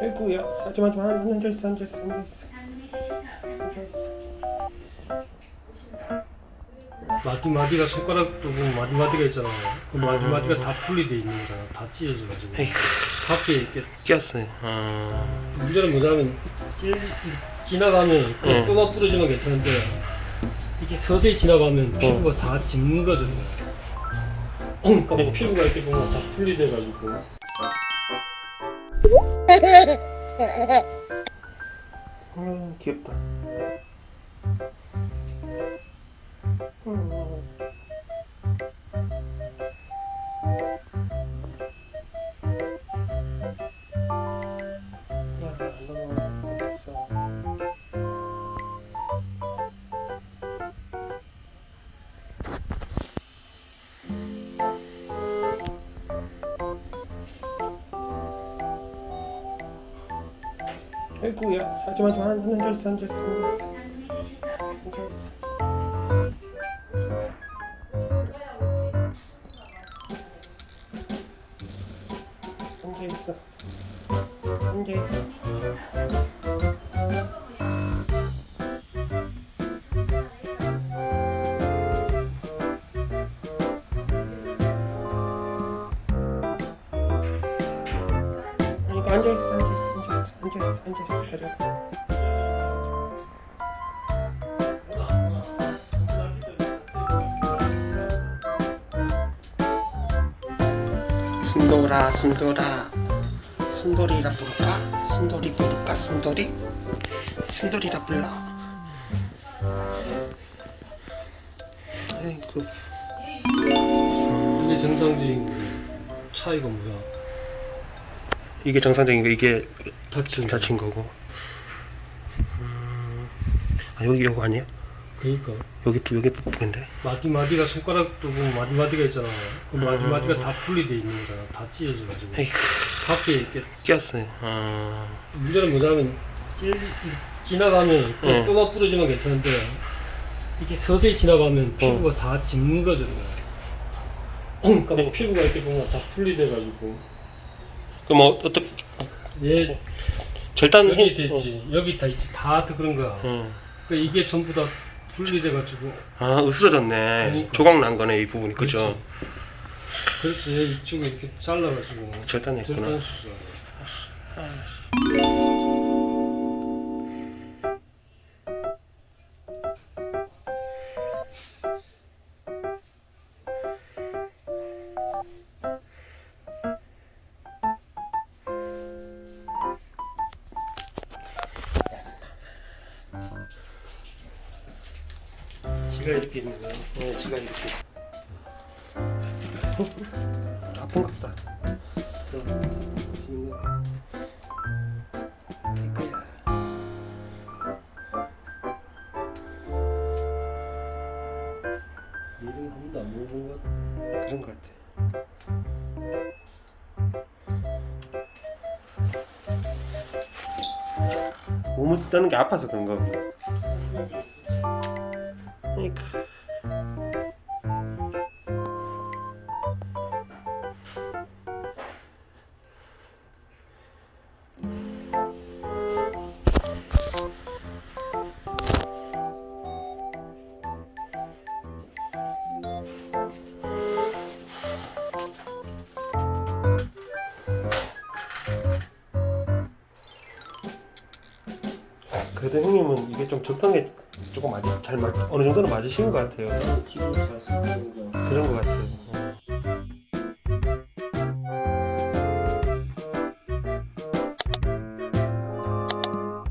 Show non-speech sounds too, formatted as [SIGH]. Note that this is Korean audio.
아이고야. 하지마 하지마 앉아있어 앉아있어 앉아있어. 앉아있어. 마디마디가 손가락 부분 마디마디가 있잖아. 그 마디마디가 다 분리돼 있는 거잖아. 다 찢어져가지고. 밖에 이렇게 끼었어요. 아. 문제는 뭐냐면 찔, 지나가면 그 응. 뼈가 부러지면 괜찮은데 이렇게 서서히 지나가면 피부가 다 짚는 거죠. 그러니까 뭐 피부가 이렇게 보면 다 분리돼가지고 음, 귀엽다 음. 아이고야 하지마 하지마 앉아 있어 앉아 있어 앉아 있어 앉아 있어 앉아 있어 앉아있어 앉아있어 앉아있어 순돌아 순돌아 순돌이라 부를까? 순돌이 부를까 순돌이? 순돌이라 불러 아이고 이게 정상적인 차이가 뭐야? 이게 정상적인 거 이게 다친 거. 다친 거고 음, 아 여기 요거 아니야? 그러니까 여기 여기 부분인데 마디마디가 손가락 부분 마디마디가 있잖아. 그 음. 마디마디가 다 분리돼 있는 거잖아. 다 찢어져가지고 밖에 이렇게 끼었어요 아 문제는 뭐냐면 찔, 지나가면 그 응. 뼈가 부러지면 괜찮은데 이렇게 서서히 지나가면 피부가 다 짚는 거죠. 그러니까 뭐 피부가 이렇게 보면 다 분리돼가지고 그럼 어, 어떻게 얘 절단 여기 힘- 됐지. 여기 다 있지. 다 그런 거야. 어, 어. 그러니까 이게 전부 다 분리돼 가지고. 아 으스러졌네. 그러니까. 조각 난 거네 이 부분이. 그죠? 그렇지. 이쪽에 이렇게 잘라 가지고. 절단했구나. 절단 지가 이렇게 있는 거야 네 지가 이렇게. [LAUGHS] 아픈 것 같다. 이거야 이런 거한 번도 안 먹어본 것 같아. 그런 것 같아. 몸을 떠는 게 아파서 그런 거그 그래도 형님은 이게 좀 적성에 조금 맞, 잘 맞, 어느 정도는 맞으신 것 같아요 지금 잘 쓰는 거. 그런 것 같아요